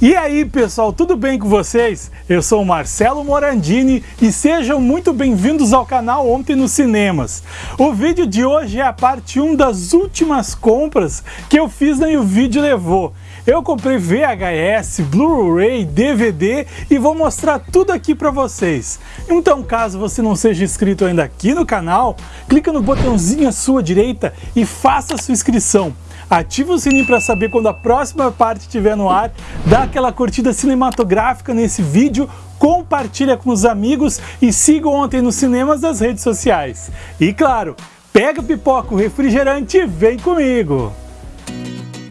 E aí pessoal, tudo bem com vocês? Eu sou Marcelo Morandini e sejam muito bem-vindos ao canal Ontem nos Cinemas. O vídeo de hoje é a parte 1 das últimas compras que eu fiz na E o Vídeo Levou. Eu comprei VHS, Blu-ray, DVD e vou mostrar tudo aqui para vocês. Então caso você não seja inscrito ainda aqui no canal, clica no botãozinho à sua direita e faça a sua inscrição ativa o sininho para saber quando a próxima parte estiver no ar, dá aquela curtida cinematográfica nesse vídeo, compartilha com os amigos e siga ontem nos cinemas das redes sociais. E claro, pega pipoca, o refrigerante e vem comigo!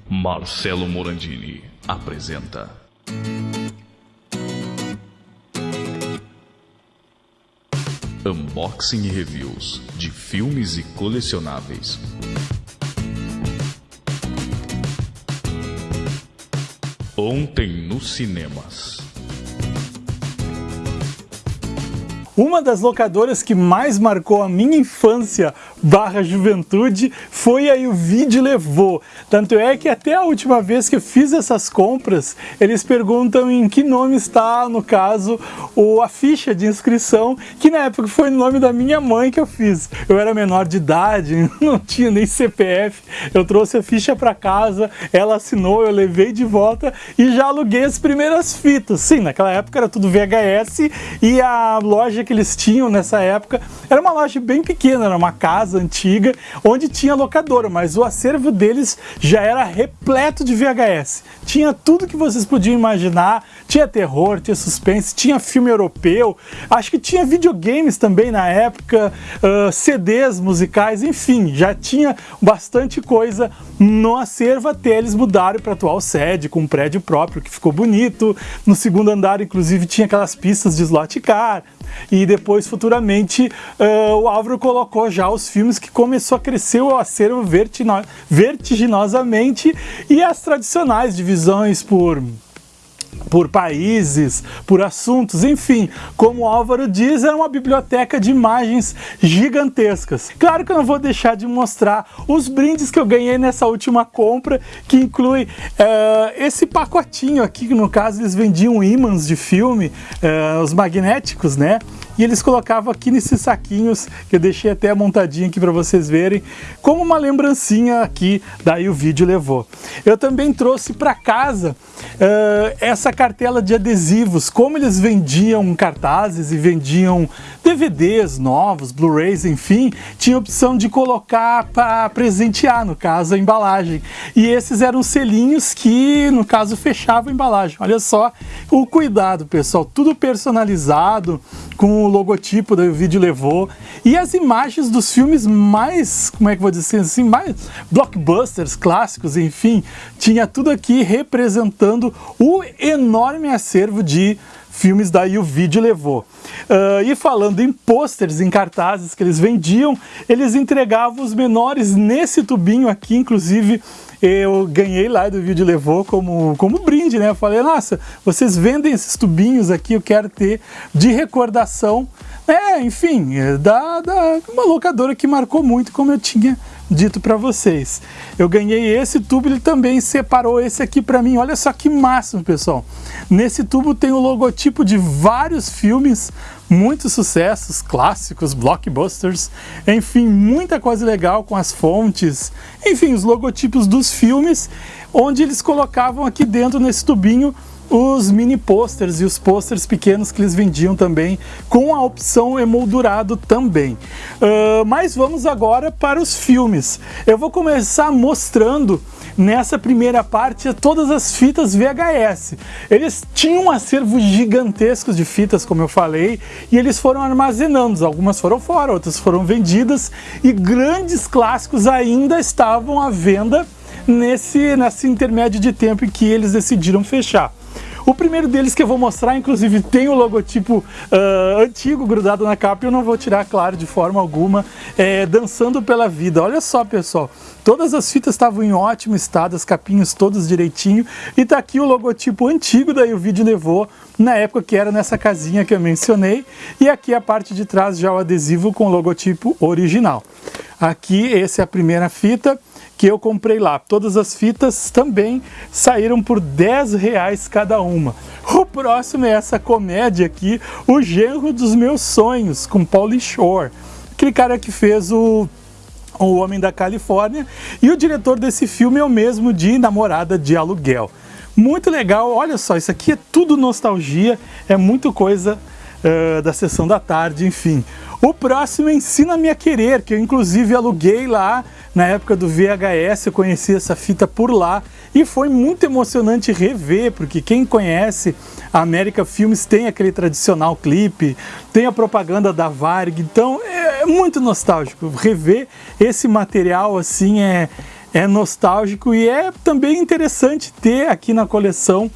Marcelo Morandini apresenta Unboxing e Reviews de filmes e colecionáveis. Ontem nos cinemas. Uma das locadoras que mais marcou a minha infância barra juventude foi aí o vídeo levou. Tanto é que até a última vez que eu fiz essas compras, eles perguntam em que nome está, no caso, o, a ficha de inscrição, que na época foi no nome da minha mãe que eu fiz. Eu era menor de idade, não tinha nem CPF, eu trouxe a ficha para casa, ela assinou, eu levei de volta e já aluguei as primeiras fitas. Sim, naquela época era tudo VHS e a loja que eles tinham nessa época era uma loja bem pequena, era uma casa antiga onde tinha locadora, mas o acervo deles já era repleto de VHS. Tinha tudo que vocês podiam imaginar, tinha terror, tinha suspense, tinha filme europeu, acho que tinha videogames também na época, uh, CDs musicais, enfim, já tinha bastante coisa no acervo até eles mudaram para a atual sede, com um prédio próprio que ficou bonito. No segundo andar, inclusive, tinha aquelas pistas de slot car, depois futuramente uh, o Álvaro colocou já os filmes que começou a crescer o acervo vertiginosamente e as tradicionais divisões por por países, por assuntos, enfim, como o Álvaro diz, era uma biblioteca de imagens gigantescas. Claro que eu não vou deixar de mostrar os brindes que eu ganhei nessa última compra, que inclui uh, esse pacotinho aqui, que no caso eles vendiam ímãs de filme, uh, os magnéticos, né? E eles colocavam aqui nesses saquinhos, que eu deixei até montadinho aqui para vocês verem, como uma lembrancinha aqui, daí o vídeo levou. Eu também trouxe para casa uh, essa cartela de adesivos, como eles vendiam cartazes e vendiam DVDs novos, Blu-rays, enfim, tinha opção de colocar para presentear, no caso, a embalagem. E esses eram selinhos que, no caso, fechavam a embalagem. Olha só o cuidado, pessoal, tudo personalizado, com o logotipo do vídeo levou. E as imagens dos filmes mais, como é que vou dizer assim, mais blockbusters, clássicos, enfim, tinha tudo aqui representando o enorme acervo de filmes daí o vídeo levou. Uh, e falando em pôsteres, em cartazes que eles vendiam, eles entregavam os menores nesse tubinho aqui, inclusive eu ganhei lá do vídeo levou como, como brinde, né? Eu falei, nossa, vocês vendem esses tubinhos aqui, eu quero ter de recordação. É, enfim, da, da uma locadora que marcou muito, como eu tinha dito para vocês. Eu ganhei esse tubo, ele também separou esse aqui para mim. Olha só que máximo, pessoal. Nesse tubo tem o logotipo de vários filmes, muitos sucessos, clássicos, blockbusters, enfim, muita coisa legal com as fontes, enfim, os logotipos dos filmes, onde eles colocavam aqui dentro nesse tubinho os mini posters e os posters pequenos que eles vendiam também, com a opção emoldurado também. Uh, mas vamos agora para os filmes. Eu vou começar mostrando nessa primeira parte todas as fitas VHS. Eles tinham um acervo gigantesco de fitas, como eu falei, e eles foram armazenando. Algumas foram fora, outras foram vendidas, e grandes clássicos ainda estavam à venda nesse, nesse intermédio de tempo em que eles decidiram fechar. O primeiro deles que eu vou mostrar, inclusive, tem o logotipo uh, antigo grudado na capa e eu não vou tirar, claro, de forma alguma, é, Dançando pela Vida. Olha só, pessoal, todas as fitas estavam em ótimo estado, as capinhas todas direitinho, e tá aqui o logotipo antigo, daí o vídeo levou, na época que era nessa casinha que eu mencionei, e aqui a parte de trás já o adesivo com o logotipo original. Aqui, essa é a primeira fita, que eu comprei lá. Todas as fitas também saíram por 10 reais cada uma. O próximo é essa comédia aqui, O Genro dos Meus Sonhos, com Pauly Shore. Aquele cara que fez o o Homem da Califórnia, e o diretor desse filme é o mesmo de Namorada de Aluguel. Muito legal, olha só, isso aqui é tudo nostalgia, é muito coisa uh, da sessão da tarde, enfim. O próximo é Ensina-me a Querer, que eu inclusive aluguei lá na época do VHS, eu conheci essa fita por lá e foi muito emocionante rever, porque quem conhece a América Filmes tem aquele tradicional clipe, tem a propaganda da Varg, então é muito nostálgico. Rever esse material assim é, é nostálgico e é também interessante ter aqui na coleção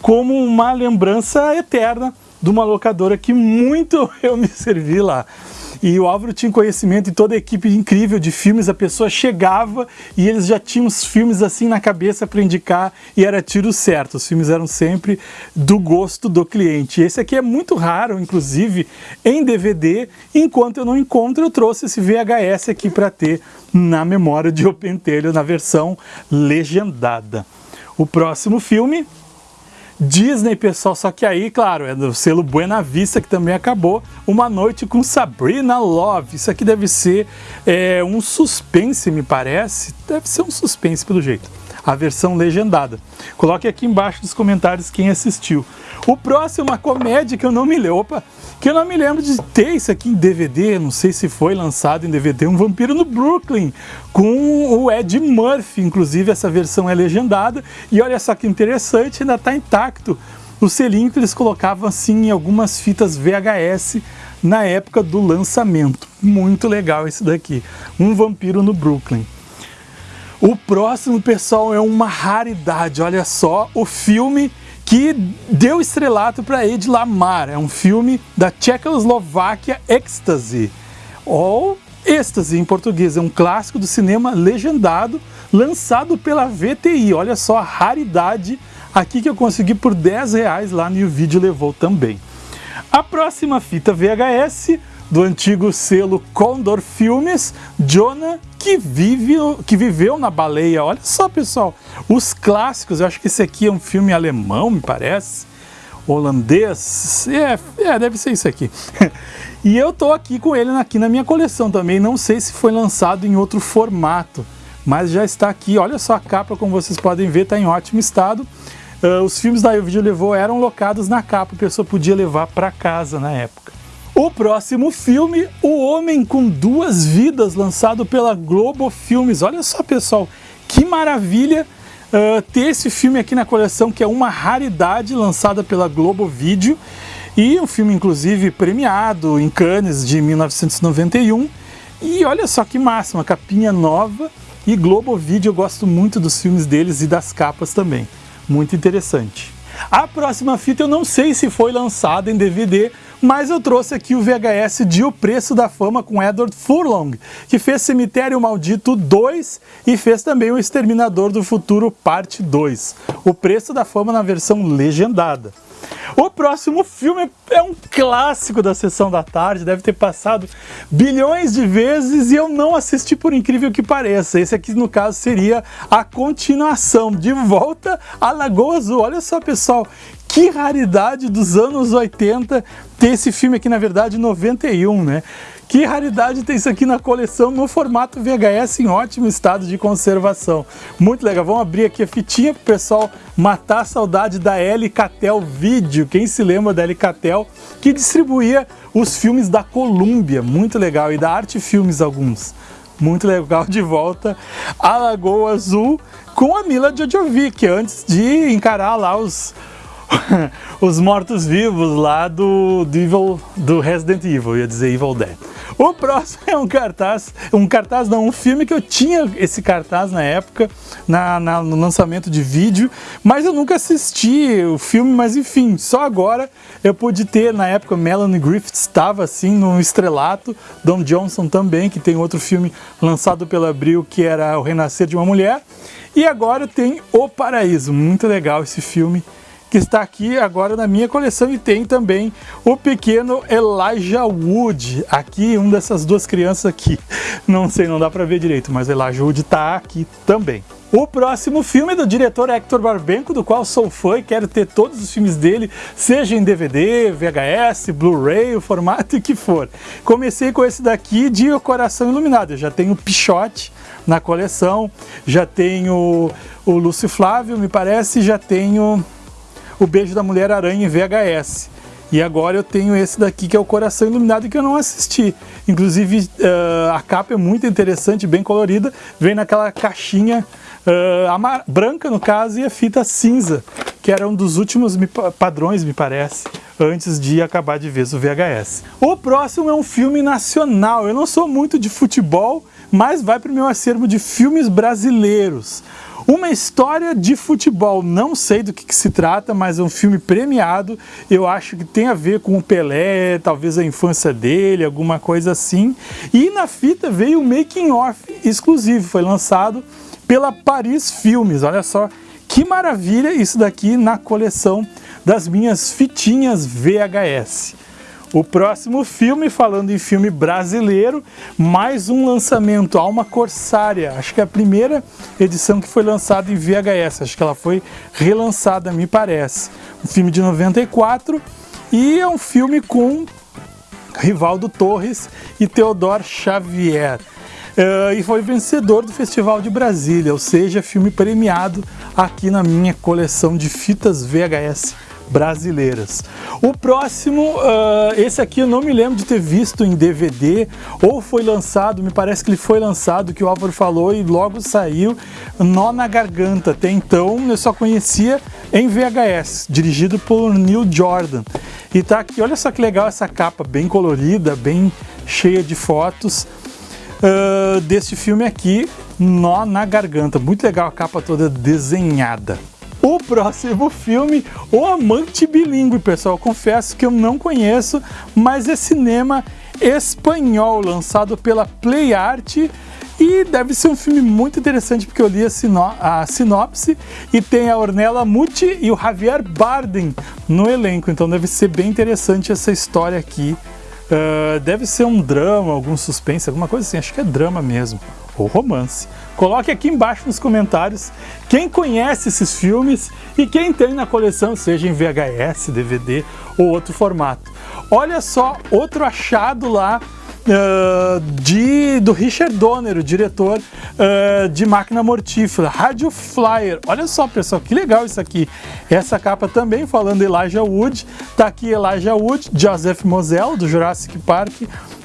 como uma lembrança eterna de uma locadora que muito eu me servi lá. E o Álvaro tinha conhecimento e toda a equipe incrível de filmes, a pessoa chegava e eles já tinham os filmes assim na cabeça para indicar e era tiro certo. Os filmes eram sempre do gosto do cliente. Esse aqui é muito raro, inclusive, em DVD. Enquanto eu não encontro, eu trouxe esse VHS aqui para ter na memória de O Pentelho, na versão legendada. O próximo filme Disney, pessoal, só que aí, claro, é do selo Buena Vista, que também acabou, Uma Noite com Sabrina Love. Isso aqui deve ser é, um suspense, me parece. Deve ser um suspense, pelo jeito. A versão legendada. Coloque aqui embaixo nos comentários quem assistiu. O próximo uma comédia que eu não me lembro. Opa, que eu não me lembro de ter isso aqui em DVD, não sei se foi lançado em DVD, um Vampiro no Brooklyn, com o Ed Murphy, inclusive essa versão é legendada, e olha só que interessante, ainda está intacto o selinho que eles colocavam assim em algumas fitas VHS na época do lançamento. Muito legal esse daqui, um Vampiro no Brooklyn. O próximo, pessoal, é uma raridade, olha só, o filme que deu estrelato para Ed Lamar. É um filme da Tchecoslováquia Ecstasy, ou Êxtase em português. É um clássico do cinema legendado, lançado pela VTI. Olha só a raridade aqui que eu consegui por 10 reais lá no vídeo levou também. A próxima fita VHS do antigo selo Condor Filmes, Jonah, que, vive, que viveu na baleia. Olha só, pessoal, os clássicos. Eu acho que esse aqui é um filme alemão, me parece. Holandês. É, é deve ser isso aqui. e eu tô aqui com ele aqui na minha coleção também. Não sei se foi lançado em outro formato, mas já está aqui. Olha só a capa, como vocês podem ver, está em ótimo estado. Uh, os filmes da Video levou eram locados na capa, a pessoa podia levar para casa na época. O próximo filme, O Homem com Duas Vidas, lançado pela Globo Filmes. Olha só, pessoal, que maravilha uh, ter esse filme aqui na coleção, que é uma raridade lançada pela Globo Vídeo. E um filme, inclusive, premiado em Cannes de 1991. E olha só que máxima, capinha nova. E Globo Vídeo, eu gosto muito dos filmes deles e das capas também. Muito interessante. A próxima fita eu não sei se foi lançada em DVD, mas eu trouxe aqui o VHS de O Preço da Fama com Edward Furlong, que fez Cemitério Maldito 2 e fez também O Exterminador do Futuro Parte 2. O Preço da Fama na versão legendada. O próximo filme é um clássico da sessão da tarde, deve ter passado bilhões de vezes e eu não assisti por incrível que pareça. Esse aqui no caso seria a continuação, De Volta à Lagoa Azul. Olha só pessoal, que raridade dos anos 80 ter esse filme aqui, na verdade, 91, né? Que raridade ter isso aqui na coleção no formato VHS em ótimo estado de conservação. Muito legal. Vamos abrir aqui a fitinha para o pessoal matar a saudade da Catel Vídeo. Quem se lembra da Catel que distribuía os filmes da Columbia. Muito legal. E da Arte Filmes alguns. Muito legal de volta a Lagoa Azul com a Mila Jojovic, antes de encarar lá os os mortos-vivos lá do, do, Evil, do Resident Evil, ia dizer Evil Dead. O próximo é um cartaz, um cartaz não, um filme que eu tinha esse cartaz na época, na, na, no lançamento de vídeo, mas eu nunca assisti o filme, mas enfim, só agora eu pude ter, na época Melanie Griffith estava assim no estrelato, Don Johnson também, que tem outro filme lançado pela Abril, que era O Renascer de uma Mulher, e agora tem O Paraíso, muito legal esse filme, que está aqui agora na minha coleção e tem também o pequeno Elijah Wood, aqui, um dessas duas crianças aqui. Não sei, não dá para ver direito, mas Elijah Wood está aqui também. O próximo filme é do diretor Hector Barbenco, do qual sou fã e quero ter todos os filmes dele, seja em DVD, VHS, Blu-ray, o formato que for. Comecei com esse daqui de O Coração Iluminado, eu já tenho Pichote na coleção, já tenho o Lúcio Flávio, me parece, já tenho o Beijo da Mulher Aranha em VHS. E agora eu tenho esse daqui que é o Coração Iluminado que eu não assisti. Inclusive uh, a capa é muito interessante, bem colorida, vem naquela caixinha uh, branca no caso e a fita cinza, que era um dos últimos padrões, me parece, antes de acabar de vez o VHS. O próximo é um filme nacional. Eu não sou muito de futebol, mas vai para o meu acervo de filmes brasileiros. Uma história de futebol, não sei do que, que, se trata, mas é um filme premiado. Eu acho que tem a ver com o Pelé, talvez a infância dele, alguma coisa assim. E na fita veio o making off exclusivo, foi lançado pela Paris Filmes. Olha só que maravilha isso daqui na coleção das minhas fitinhas VHS. O próximo filme, falando em filme brasileiro, mais um lançamento, Alma Corsária. Acho que é a primeira edição que foi lançada em VHS, acho que ela foi relançada, me parece. Um filme de 94 e é um filme com Rivaldo Torres e Teodoro Xavier. Uh, e foi vencedor do Festival de Brasília, ou seja, filme premiado aqui na minha coleção de fitas VHS brasileiras. O próximo, uh, esse aqui eu não me lembro de ter visto em DVD, ou foi lançado, me parece que ele foi lançado, que o Álvaro falou e logo saiu, Nó na Garganta. Até então eu só conhecia em VHS, dirigido por Neil Jordan. E tá aqui, olha só que legal essa capa, bem colorida, bem cheia de fotos. Uh, deste filme aqui, Nó na Garganta. Muito legal a capa toda desenhada o próximo filme, O Amante Bilingue, pessoal. Confesso que eu não conheço, mas é cinema espanhol, lançado pela Play Art. E deve ser um filme muito interessante porque eu li a, sino a sinopse e tem a Ornella Muti e o Javier Bardem no elenco, então deve ser bem interessante essa história aqui. Uh, deve ser um drama, algum suspense, alguma coisa assim, acho que é drama mesmo ou romance. Coloque aqui embaixo nos comentários quem conhece esses filmes e quem tem na coleção, seja em VHS, DVD ou outro formato. Olha só outro achado lá uh, de, do Richard Donner, o diretor uh, de Máquina Mortífera, Radio Flyer. Olha só, pessoal, que legal isso aqui. Essa capa também falando Elijah Wood. Tá aqui Elijah Wood, Joseph Moselle, do Jurassic Park,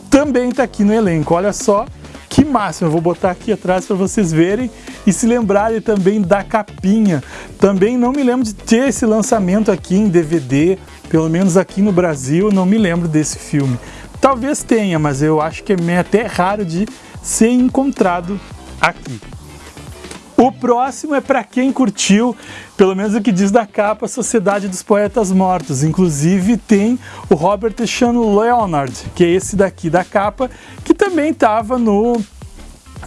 também tá aqui no elenco. Olha só que máximo! Eu vou botar aqui atrás para vocês verem e se lembrarem também da capinha. Também não me lembro de ter esse lançamento aqui em DVD, pelo menos aqui no Brasil, não me lembro desse filme. Talvez tenha, mas eu acho que é até raro de ser encontrado aqui. O próximo é para quem curtiu, pelo menos o que diz da capa, Sociedade dos Poetas Mortos. Inclusive tem o Robert Sean Leonard, que é esse daqui da capa, que também estava no,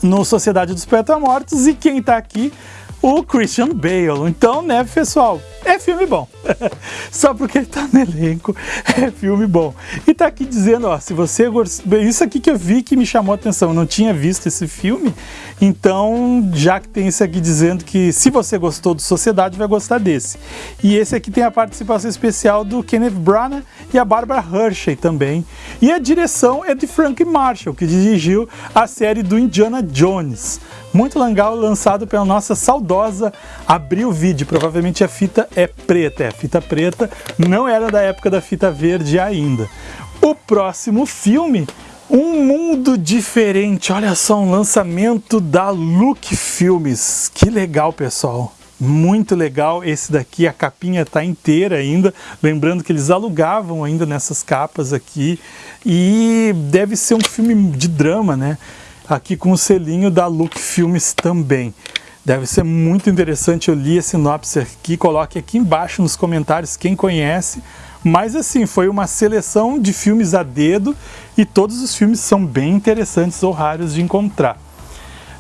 no Sociedade dos Poetas Mortos. E quem está aqui o Christian Bale. Então, né, pessoal, é filme bom. Só porque ele tá no elenco, é filme bom. E tá aqui dizendo, ó, se você gostou... Isso aqui que eu vi que me chamou a atenção, eu não tinha visto esse filme, então, já que tem isso aqui dizendo que se você gostou do Sociedade, vai gostar desse. E esse aqui tem a participação especial do Kenneth Branagh e a Barbara Hershey também. E a direção é de Frank Marshall, que dirigiu a série do Indiana Jones muito legal, lançado pela nossa saudosa Abril Video. Provavelmente a fita é preta, é fita preta, não era da época da fita verde ainda. O próximo filme um mundo diferente, olha só, um lançamento da Look Filmes. Que legal, pessoal. Muito legal esse daqui, a capinha está inteira ainda. Lembrando que eles alugavam ainda nessas capas aqui. E deve ser um filme de drama, né? aqui com o selinho da Look Filmes também. Deve ser muito interessante, eu li a sinopse aqui, coloque aqui embaixo nos comentários quem conhece. Mas assim, foi uma seleção de filmes a dedo e todos os filmes são bem interessantes ou raros de encontrar.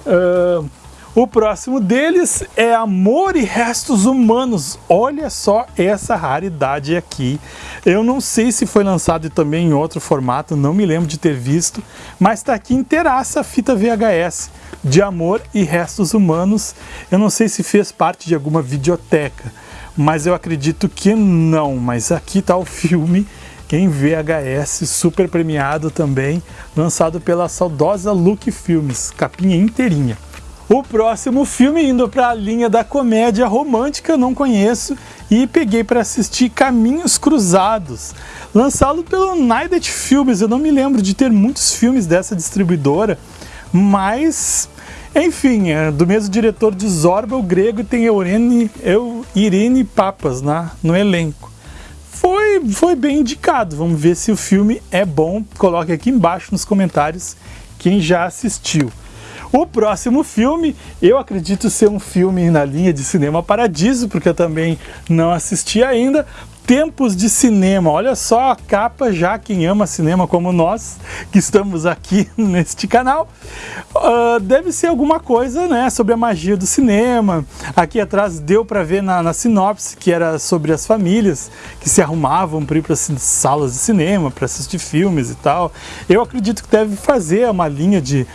Uh, O próximo deles é Amor e Restos Humanos. Olha só essa raridade aqui. Eu não sei se foi lançado também em outro formato, não me lembro de ter visto, mas está aqui inteiraça a fita VHS de Amor e Restos Humanos. Eu não sei se fez parte de alguma videoteca, mas eu acredito que não. Mas aqui está o filme em VHS, super premiado também, lançado pela saudosa Look Filmes, capinha inteirinha. O próximo filme, indo para a linha da comédia romântica, não conheço e peguei para assistir Caminhos Cruzados, lançado pelo Night Filmes. Eu não me lembro de ter muitos filmes dessa distribuidora, mas enfim, é do mesmo diretor de Zorba, o grego tem Eurene, Eu, Irene Papas na, no elenco. Foi, foi bem indicado, vamos ver se o filme é bom. Coloque aqui embaixo nos comentários quem já assistiu. O próximo filme, eu acredito ser um filme na linha de Cinema Paradiso, porque eu também não assisti ainda, Tempos de Cinema. Olha só a capa já, quem ama cinema como nós, que estamos aqui neste canal. Uh, deve ser alguma coisa né, sobre a magia do cinema. Aqui atrás deu para ver na, na, sinopse que era sobre as famílias que se arrumavam para ir para salas de cinema, para assistir filmes e tal. Eu acredito que deve fazer uma linha de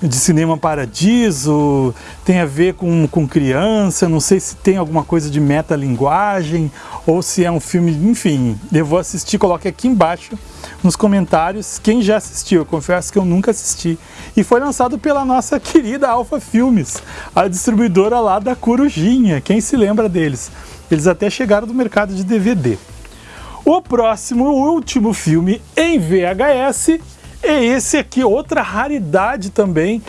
de Cinema Paradiso, tem a ver com, com criança, não sei se tem alguma coisa de metalinguagem ou se é um filme, enfim, eu vou assistir, coloque aqui embaixo nos comentários quem já assistiu, eu confesso que eu nunca assisti. E foi lançado pela nossa querida Alpha Filmes, a distribuidora lá da Corujinha, quem se lembra deles? Eles até chegaram do mercado de DVD. O próximo, o último filme em VHS é esse aqui, outra raridade também,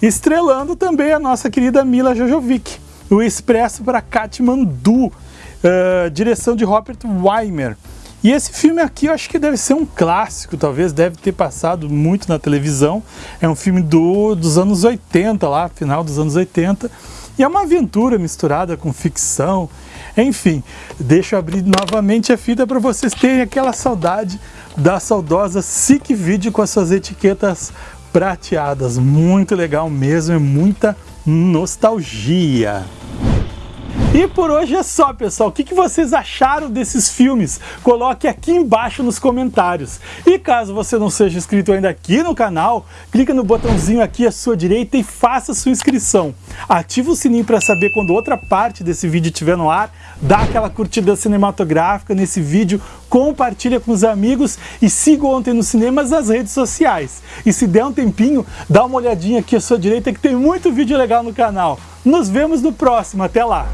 estrelando também a nossa querida Mila Jojovic, o Expresso para Katmandu, uh, direção de Robert Weimer. E esse filme aqui eu acho que deve ser um clássico, talvez deve ter passado muito na televisão. É um filme do, dos anos 80 lá, final dos anos 80. E é uma aventura misturada com ficção. Enfim, deixa eu abrir novamente a fita para vocês terem aquela saudade da saudosa SIC Video com as suas etiquetas prateadas. Muito legal mesmo, é muita nostalgia. E por hoje é só, pessoal. O que, vocês acharam desses filmes? Coloque aqui embaixo nos comentários. E caso você não seja inscrito ainda aqui no canal, clica no botãozinho aqui à sua direita e faça sua inscrição. Ativa o sininho para saber quando outra parte desse vídeo estiver no ar, dá aquela curtida cinematográfica nesse vídeo, compartilha com os amigos e siga Ontem nos Cinemas nas redes sociais. E se der um tempinho, dá uma olhadinha aqui à sua direita que tem muito vídeo legal no canal. Nos vemos no próximo, até lá!